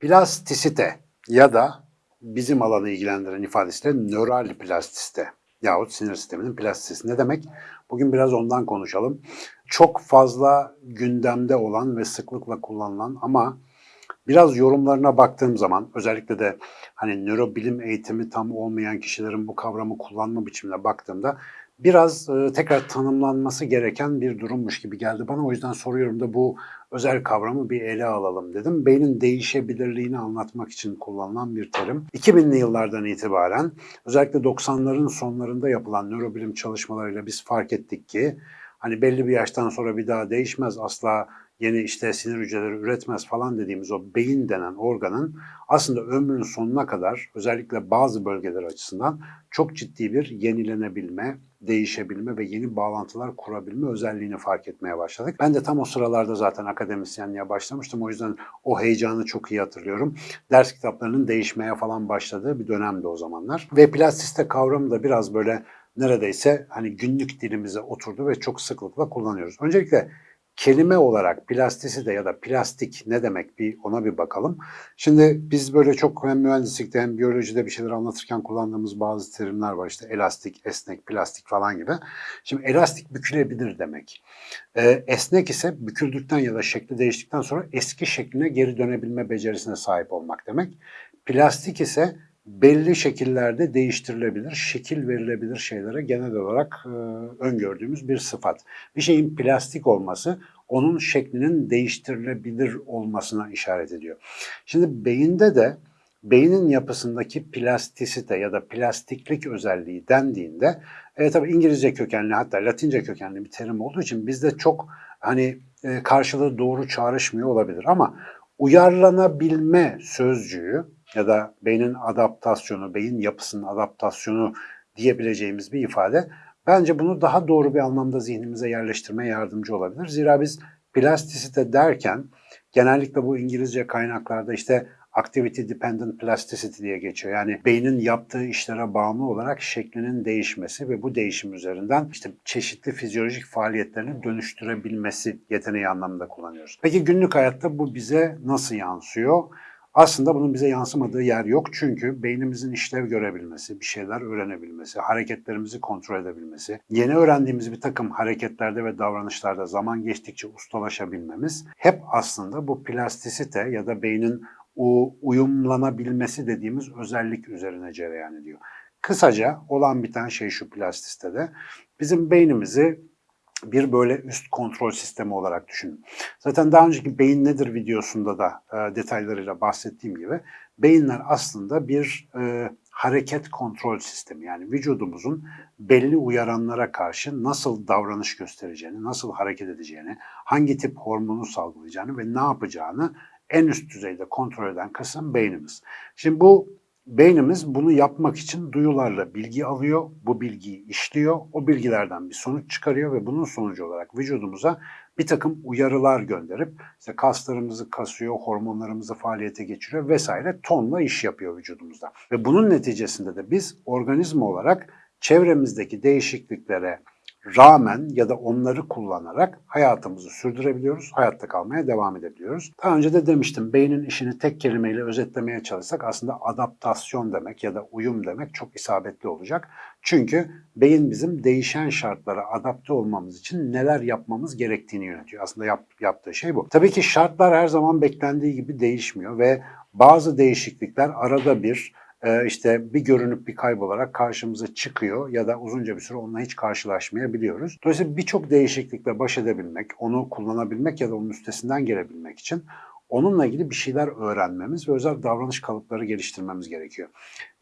Plastisite ya da bizim alanı ilgilendiren ifadesiyle nöral plastisite yahut sinir sisteminin plastisitesi ne demek? Bugün biraz ondan konuşalım. Çok fazla gündemde olan ve sıklıkla kullanılan ama biraz yorumlarına baktığım zaman özellikle de hani nörobilim eğitimi tam olmayan kişilerin bu kavramı kullanma biçimine baktığımda biraz e, tekrar tanımlanması gereken bir durummuş gibi geldi bana. O yüzden soruyorum da bu özel kavramı bir ele alalım dedim. Beynin değişebilirliğini anlatmak için kullanılan bir terim. 2000'li yıllardan itibaren özellikle 90'ların sonlarında yapılan nörobilim çalışmalarıyla biz fark ettik ki hani belli bir yaştan sonra bir daha değişmez asla yeni işte sinir hücreleri üretmez falan dediğimiz o beyin denen organın aslında ömrünün sonuna kadar özellikle bazı bölgeler açısından çok ciddi bir yenilenebilme, değişebilme ve yeni bağlantılar kurabilme özelliğini fark etmeye başladık. Ben de tam o sıralarda zaten akademisyenliğe başlamıştım. O yüzden o heyecanı çok iyi hatırlıyorum. Ders kitaplarının değişmeye falan başladığı bir dönemdi o zamanlar. Ve plastiste kavramı da biraz böyle neredeyse hani günlük dilimize oturdu ve çok sıklıkla kullanıyoruz. Öncelikle kelime olarak plastisite ya da plastik ne demek bir ona bir bakalım. Şimdi biz böyle çok hem mühendislikte hem biyolojide bir şeyler anlatırken kullandığımız bazı terimler var işte elastik, esnek, plastik falan gibi. Şimdi elastik bükülebilir demek. Ee, esnek ise büküldükten ya da şekli değiştikten sonra eski şekline geri dönebilme becerisine sahip olmak demek. Plastik ise belli şekillerde değiştirilebilir, şekil verilebilir şeylere genel olarak e, öngördüğümüz bir sıfat. Bir şeyin plastik olması onun şeklinin değiştirilebilir olmasına işaret ediyor. Şimdi beyinde de beynin yapısındaki plastisite ya da plastiklik özelliği dendiğinde e, tabii İngilizce kökenli hatta Latince kökenli bir terim olduğu için bizde çok hani e, karşılığı doğru çağrışmıyor olabilir ama uyarlanabilme sözcüğü ya da beynin adaptasyonu, beyin yapısının adaptasyonu diyebileceğimiz bir ifade bence bunu daha doğru bir anlamda zihnimize yerleştirmeye yardımcı olabilir. Zira biz plastisite derken genellikle bu İngilizce kaynaklarda işte activity dependent plasticity diye geçiyor. Yani beynin yaptığı işlere bağımlı olarak şeklinin değişmesi ve bu değişim üzerinden işte çeşitli fizyolojik faaliyetlerini dönüştürebilmesi yeteneği anlamında kullanıyoruz. Peki günlük hayatta bu bize nasıl yansıyor? Aslında bunun bize yansımadığı yer yok çünkü beynimizin işlev görebilmesi, bir şeyler öğrenebilmesi, hareketlerimizi kontrol edebilmesi, yeni öğrendiğimiz bir takım hareketlerde ve davranışlarda zaman geçtikçe ustalaşabilmemiz hep aslında bu plastisite ya da beynin o uyumlanabilmesi dediğimiz özellik üzerine cereyan ediyor. Kısaca olan biten şey şu plastistede. Bizim beynimizi bir böyle üst kontrol sistemi olarak düşünün. Zaten daha önceki beyin nedir videosunda da e, detaylarıyla bahsettiğim gibi beyinler aslında bir e, hareket kontrol sistemi. Yani vücudumuzun belli uyaranlara karşı nasıl davranış göstereceğini, nasıl hareket edeceğini, hangi tip hormonu salgılayacağını ve ne yapacağını en üst düzeyde kontrol eden kısım beynimiz. Şimdi bu beynimiz bunu yapmak için duyularla bilgi alıyor, bu bilgiyi işliyor, o bilgilerden bir sonuç çıkarıyor ve bunun sonucu olarak vücudumuza bir takım uyarılar gönderip işte kaslarımızı kasıyor, hormonlarımızı faaliyete geçiriyor vesaire tonla iş yapıyor vücudumuzda. Ve bunun neticesinde de biz organizma olarak çevremizdeki değişikliklere, rağmen ya da onları kullanarak hayatımızı sürdürebiliyoruz, hayatta kalmaya devam edebiliyoruz. Daha önce de demiştim, beynin işini tek kelimeyle özetlemeye çalışsak aslında adaptasyon demek ya da uyum demek çok isabetli olacak. Çünkü beyin bizim değişen şartlara adapte olmamız için neler yapmamız gerektiğini yönetiyor. Aslında yap, yaptığı şey bu. Tabii ki şartlar her zaman beklendiği gibi değişmiyor ve bazı değişiklikler arada bir işte bir görünüp bir kaybolarak karşımıza çıkıyor ya da uzunca bir süre onunla hiç karşılaşmayabiliyoruz. Dolayısıyla birçok değişiklikle baş edebilmek, onu kullanabilmek ya da onun üstesinden gelebilmek için onunla ilgili bir şeyler öğrenmemiz ve özel davranış kalıpları geliştirmemiz gerekiyor.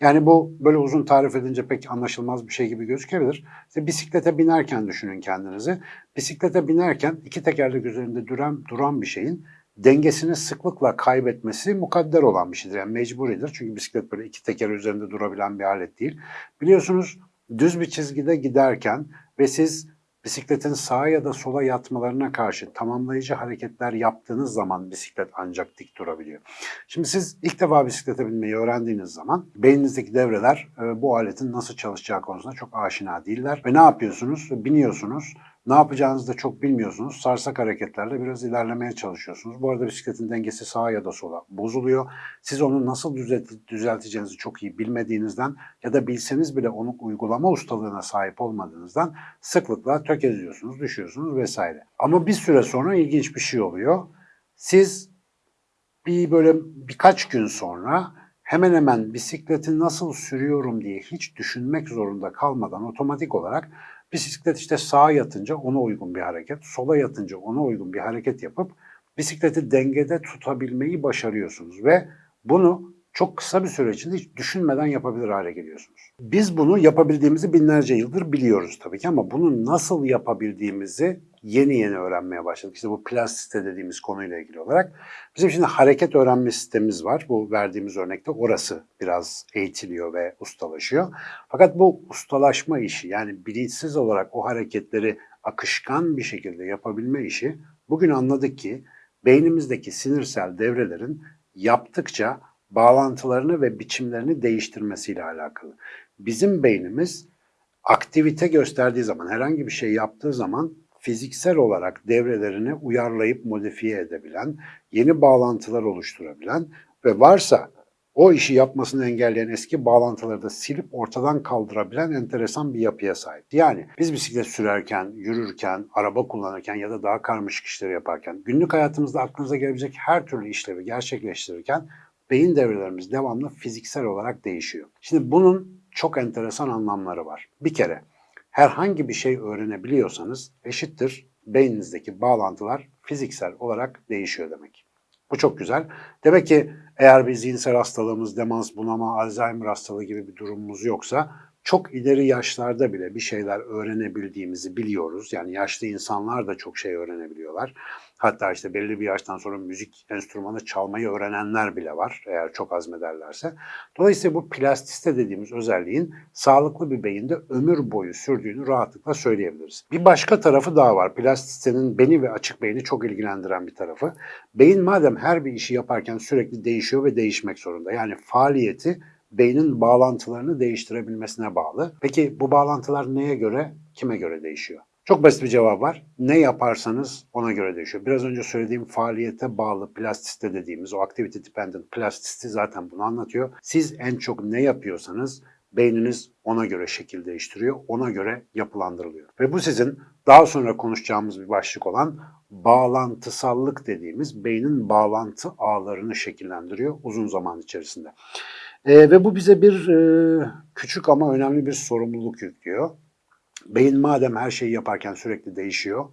Yani bu böyle uzun tarif edince pek anlaşılmaz bir şey gibi gözükebilir. İşte bisiklete binerken düşünün kendinizi. Bisiklete binerken iki tekerlek üzerinde duran, duran bir şeyin dengesini sıklıkla kaybetmesi mukadder olan bir şeydir. Yani mecburidir. Çünkü bisiklet böyle iki teker üzerinde durabilen bir alet değil. Biliyorsunuz düz bir çizgide giderken ve siz bisikletin sağa ya da sola yatmalarına karşı tamamlayıcı hareketler yaptığınız zaman bisiklet ancak dik durabiliyor. Şimdi siz ilk defa bisiklete binmeyi öğrendiğiniz zaman beyninizdeki devreler e, bu aletin nasıl çalışacağı konusunda çok aşina değiller. Ve ne yapıyorsunuz? Biiniyorsunuz. Ne yapacağınızı da çok bilmiyorsunuz. Sarsak hareketlerle biraz ilerlemeye çalışıyorsunuz. Bu arada bisikletin dengesi sağa ya da sola bozuluyor. Siz onu nasıl düzelt- düzelteceğinizi çok iyi bilmediğinizden ya da bilseniz bile onu uygulama ustalığına sahip olmadığınızdan sıklıkla tökeziyorsunuz, düşüyorsunuz vesaire. Ama bir süre sonra ilginç bir şey oluyor. Siz bir böyle birkaç gün sonra hemen hemen bisikleti nasıl sürüyorum diye hiç düşünmek zorunda kalmadan otomatik olarak bisiklet işte sağa yatınca ona uygun bir hareket, sola yatınca ona uygun bir hareket yapıp bisikleti dengede tutabilmeyi başarıyorsunuz ve bunu çok kısa bir süre içinde hiç düşünmeden yapabilir hale geliyorsunuz. Biz bunu yapabildiğimizi binlerce yıldır biliyoruz tabii ki ama bunu nasıl yapabildiğimizi yeni yeni öğrenmeye başladık. İşte bu plastisite dediğimiz konuyla ilgili olarak. Bizim şimdi hareket öğrenme sistemimiz var. Bu verdiğimiz örnekte orası biraz eğitiliyor ve ustalaşıyor. Fakat bu ustalaşma işi yani bilinçsiz olarak o hareketleri akışkan bir şekilde yapabilme işi bugün anladık ki beynimizdeki sinirsel devrelerin yaptıkça bağlantılarını ve biçimlerini değiştirmesiyle alakalı. Bizim beynimiz aktivite gösterdiği zaman, herhangi bir şey yaptığı zaman fiziksel olarak devrelerini uyarlayıp modifiye edebilen, yeni bağlantılar oluşturabilen ve varsa o işi yapmasını engelleyen eski bağlantıları da silip ortadan kaldırabilen enteresan bir yapıya sahip. Yani biz bisiklet sürerken, yürürken, araba kullanırken ya da daha karmaşık işleri yaparken, günlük hayatımızda aklınıza gelebilecek her türlü işlevi gerçekleştirirken beyin devrelerimiz devamlı fiziksel olarak değişiyor. Şimdi bunun çok enteresan anlamları var. Bir kere herhangi bir şey öğrenebiliyorsanız eşittir beyninizdeki bağlantılar fiziksel olarak değişiyor demek. Bu çok güzel. Demek ki eğer bir zihinsel hastalığımız, demans, bunama, Alzheimer hastalığı gibi bir durumumuz yoksa çok ileri yaşlarda bile bir şeyler öğrenebildiğimizi biliyoruz. Yani yaşlı insanlar da çok şey öğrenebiliyorlar. Hatta işte belli bir yaştan sonra müzik enstrümanı çalmayı öğrenenler bile var eğer çok azmederlerse. Dolayısıyla bu plastiste dediğimiz özelliğin sağlıklı bir beyinde ömür boyu sürdüğünü rahatlıkla söyleyebiliriz. Bir başka tarafı daha var. Plastistenin beni ve açık beyni çok ilgilendiren bir tarafı. Beyin madem her bir işi yaparken sürekli değişiyor ve değişmek zorunda. Yani faaliyeti beynin bağlantılarını değiştirebilmesine bağlı. Peki bu bağlantılar neye göre, kime göre değişiyor? Çok basit bir cevap var. Ne yaparsanız ona göre değişiyor. Biraz önce söylediğim faaliyete bağlı plastiste dediğimiz o activity dependent plastisti zaten bunu anlatıyor. Siz en çok ne yapıyorsanız beyniniz ona göre şekil değiştiriyor, ona göre yapılandırılıyor. Ve bu sizin daha sonra konuşacağımız bir başlık olan bağlantısallık dediğimiz beynin bağlantı ağlarını şekillendiriyor uzun zaman içerisinde. E, ve bu bize bir e, küçük ama önemli bir sorumluluk yüklüyor. Beyin madem her şeyi yaparken sürekli değişiyor,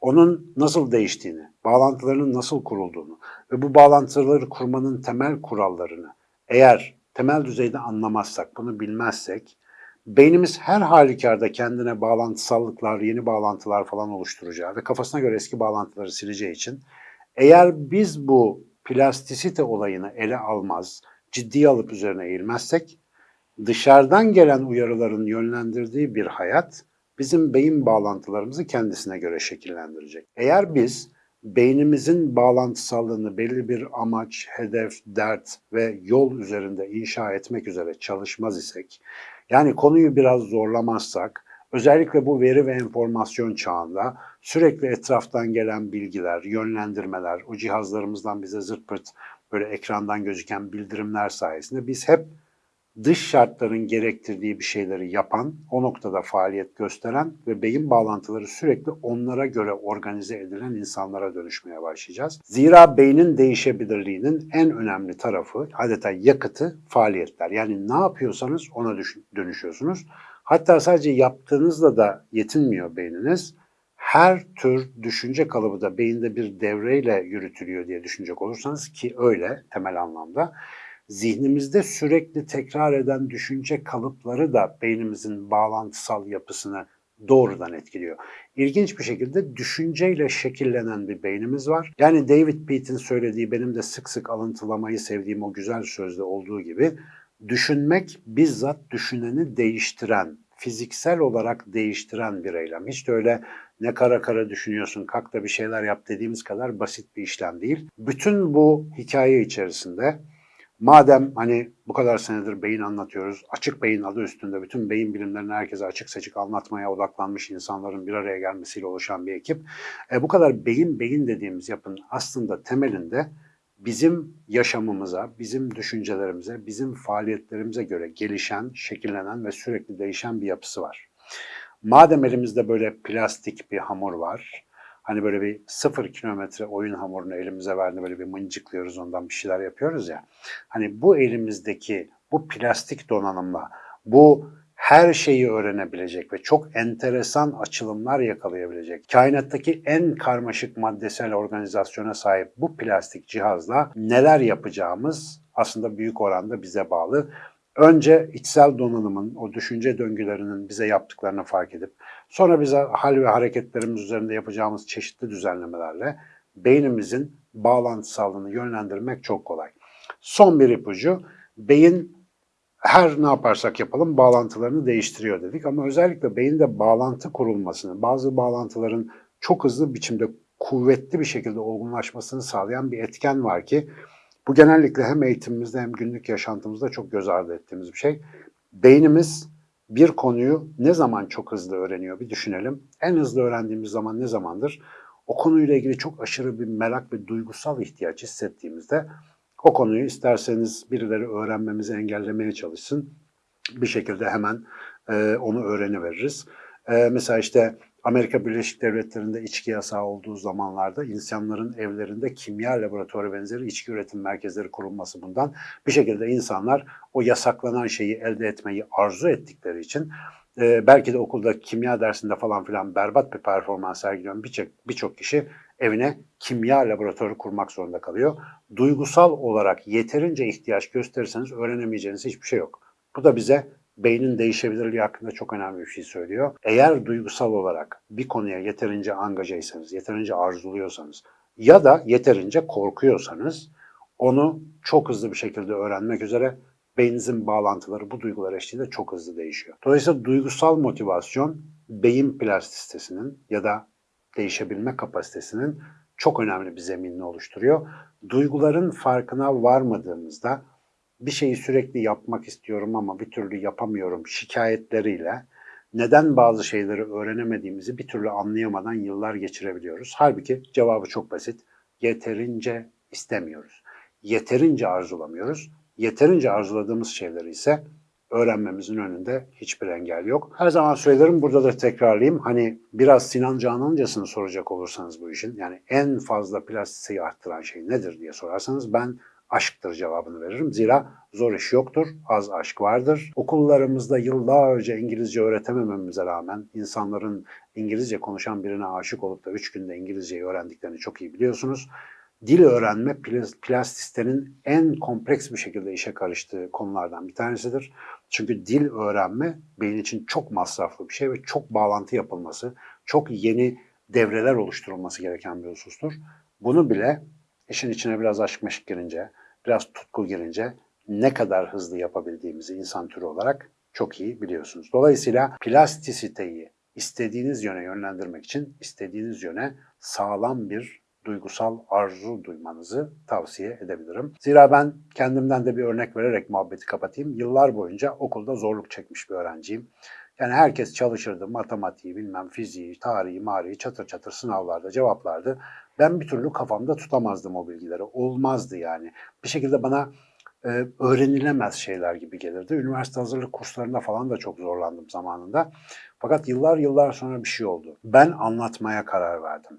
onun nasıl değiştiğini, bağlantılarının nasıl kurulduğunu ve bu bağlantıları kurmanın temel kurallarını eğer temel düzeyde anlamazsak, bunu bilmezsek, beynimiz her halükarda kendine bağlantısallıklar, yeni bağlantılar falan oluşturacağı ve kafasına göre eski bağlantıları sileceği için eğer biz bu plastisite olayını ele almaz, ciddiye alıp üzerine eğilmezsek, dışarıdan gelen uyarıların yönlendirdiği bir hayat bizim beyin bağlantılarımızı kendisine göre şekillendirecek. Eğer biz beynimizin bağlantısallığını belli bir amaç, hedef, dert ve yol üzerinde inşa etmek üzere çalışmaz isek, yani konuyu biraz zorlamazsak, özellikle bu veri ve enformasyon çağında sürekli etraftan gelen bilgiler, yönlendirmeler, o cihazlarımızdan bize zırt pırt böyle ekrandan gözüken bildirimler sayesinde biz hep dış şartların gerektirdiği bir şeyleri yapan, o noktada faaliyet gösteren ve beyin bağlantıları sürekli onlara göre organize edilen insanlara dönüşmeye başlayacağız. Zira beynin değişebilirliğinin en önemli tarafı, adeta yakıtı faaliyetler. Yani ne yapıyorsanız ona dönüşüyorsunuz. Hatta sadece yaptığınızla da yetinmiyor beyniniz. Her tür düşünce kalıbı da beyinde bir devreyle yürütülüyor diye düşünecek olursanız ki öyle temel anlamda zihnimizde sürekli tekrar eden düşünce kalıpları da beynimizin bağlantısal yapısını doğrudan etkiliyor. İlginç bir şekilde düşünceyle şekillenen bir beynimiz var. Yani David Peate'in söylediği benim de sık sık alıntılamayı sevdiğim o güzel sözde olduğu gibi düşünmek bizzat düşüneni değiştiren fiziksel olarak değiştiren bir eylem. Hiç de öyle ne kara kara düşünüyorsun, kalk da bir şeyler yap dediğimiz kadar basit bir işlem değil. Bütün bu hikaye içerisinde madem hani bu kadar senedir beyin anlatıyoruz, açık beyin adı üstünde bütün beyin bilimlerini herkese açık seçik anlatmaya odaklanmış insanların bir araya gelmesiyle oluşan bir ekip. E, bu kadar beyin beyin dediğimiz yapının aslında temelinde bizim yaşamımıza, bizim düşüncelerimize, bizim faaliyetlerimize göre gelişen, şekillenen ve sürekli değişen bir yapısı var. Madem elimizde böyle plastik bir hamur var, hani böyle bir sıfır kilometre oyun hamurunu elimize verdi böyle bir mıncıklıyoruz ondan bir şeyler yapıyoruz ya. Hani bu elimizdeki bu plastik donanımla bu her şeyi öğrenebilecek ve çok enteresan açılımlar yakalayabilecek, kainattaki en karmaşık maddesel organizasyona sahip bu plastik cihazla neler yapacağımız aslında büyük oranda bize bağlı. Önce içsel donanımın, o düşünce döngülerinin bize yaptıklarını fark edip, sonra bize hal ve hareketlerimiz üzerinde yapacağımız çeşitli düzenlemelerle beynimizin bağlantısallığını yönlendirmek çok kolay. Son bir ipucu, beyin her ne yaparsak yapalım bağlantılarını değiştiriyor dedik ama özellikle beyinde bağlantı kurulmasını, bazı bağlantıların çok hızlı biçimde kuvvetli bir şekilde olgunlaşmasını sağlayan bir etken var ki bu genellikle hem eğitimimizde hem günlük yaşantımızda çok göz ardı ettiğimiz bir şey. Beynimiz bir konuyu ne zaman çok hızlı öğreniyor bir düşünelim. En hızlı öğrendiğimiz zaman ne zamandır? O konuyla ilgili çok aşırı bir merak ve duygusal ihtiyaç hissettiğimizde o konuyu isterseniz birileri öğrenmemizi engellemeye çalışsın. Bir şekilde hemen e, onu öğreniveririz. E, mesela işte Amerika Birleşik Devletleri'nde içki yasağı olduğu zamanlarda insanların evlerinde kimya laboratuvarı benzeri içki üretim merkezleri kurulması bundan. Bir şekilde insanlar o yasaklanan şeyi elde etmeyi arzu ettikleri için e, belki de okulda kimya dersinde falan filan berbat bir performans sergileyen birçok birçok kişi evine kimya laboratuvarı kurmak zorunda kalıyor. Duygusal olarak yeterince ihtiyaç gösterirseniz öğrenemeyeceğiniz hiçbir şey yok. Bu da bize beynin değişebilirliği hakkında çok önemli bir şey söylüyor. Eğer duygusal olarak bir konuya yeterince angajaysanız, yeterince arzuluyorsanız ya da yeterince korkuyorsanız onu çok hızlı bir şekilde öğrenmek üzere beyninizin bağlantıları bu duygular eşliğinde çok hızlı değişiyor. Dolayısıyla duygusal motivasyon beyin plastisitesinin ya da değişebilme kapasitesinin çok önemli bir zeminini oluşturuyor. Duyguların farkına varmadığımızda bir şeyi sürekli yapmak istiyorum ama bir türlü yapamıyorum şikayetleriyle neden bazı şeyleri öğrenemediğimizi bir türlü anlayamadan yıllar geçirebiliyoruz. Halbuki cevabı çok basit. Yeterince istemiyoruz. Yeterince arzulamıyoruz. Yeterince arzuladığımız şeyleri ise öğrenmemizin önünde hiçbir engel yok. Her zaman söylerim burada da tekrarlayayım. Hani biraz Sinan Canancasını soracak olursanız bu işin yani en fazla plastiği arttıran şey nedir diye sorarsanız ben aşktır cevabını veririm. Zira zor iş yoktur, az aşk vardır. Okullarımızda yıllarca İngilizce öğretemememize rağmen insanların İngilizce konuşan birine aşık olup da 3 günde İngilizceyi öğrendiklerini çok iyi biliyorsunuz. Dil öğrenme plastistenin en kompleks bir şekilde işe karıştığı konulardan bir tanesidir. Çünkü dil öğrenme beyin için çok masraflı bir şey ve çok bağlantı yapılması, çok yeni devreler oluşturulması gereken bir husustur. Bunu bile işin içine biraz aşk meşk girince, biraz tutku girince ne kadar hızlı yapabildiğimizi insan türü olarak çok iyi biliyorsunuz. Dolayısıyla plastisiteyi istediğiniz yöne yönlendirmek için istediğiniz yöne sağlam bir duygusal arzu duymanızı tavsiye edebilirim. Zira ben kendimden de bir örnek vererek muhabbeti kapatayım. Yıllar boyunca okulda zorluk çekmiş bir öğrenciyim. Yani herkes çalışırdı, matematiği, bilmem fiziği, tarihi, marihi çatır çatır sınavlarda cevaplardı. Ben bir türlü kafamda tutamazdım o bilgileri. Olmazdı yani. Bir şekilde bana e, öğrenilemez şeyler gibi gelirdi. Üniversite hazırlık kurslarında falan da çok zorlandım zamanında. Fakat yıllar yıllar sonra bir şey oldu. Ben anlatmaya karar verdim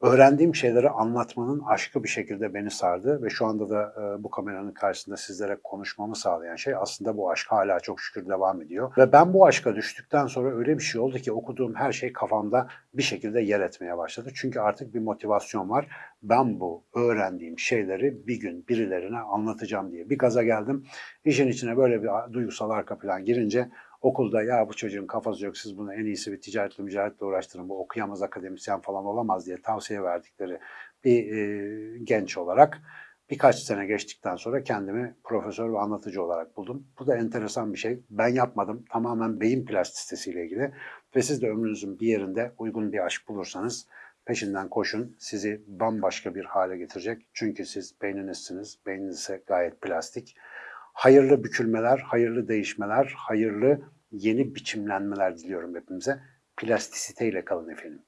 öğrendiğim şeyleri anlatmanın aşkı bir şekilde beni sardı ve şu anda da e, bu kameranın karşısında sizlere konuşmamı sağlayan şey aslında bu aşk hala çok şükür devam ediyor. Ve ben bu aşka düştükten sonra öyle bir şey oldu ki okuduğum her şey kafamda bir şekilde yer etmeye başladı. Çünkü artık bir motivasyon var. Ben bu öğrendiğim şeyleri bir gün birilerine anlatacağım diye bir gaza geldim. İşin içine böyle bir duygusal arka plan girince okulda ya bu çocuğun kafası yok siz bunu en iyisi bir ticaretle mücadeletle uğraştırın bu okuyamaz akademisyen falan olamaz diye tavsiye verdikleri bir e, genç olarak Birkaç sene geçtikten sonra kendimi profesör ve anlatıcı olarak buldum. Bu da enteresan bir şey. Ben yapmadım. Tamamen beyin plastisitesiyle ilgili. Ve siz de ömrünüzün bir yerinde uygun bir aşk bulursanız peşinden koşun. Sizi bambaşka bir hale getirecek. Çünkü siz beyninizsiniz. Beyniniz ise gayet plastik. Hayırlı bükülmeler, hayırlı değişmeler, hayırlı yeni biçimlenmeler diliyorum hepimize. Plastisiteyle kalın efendim.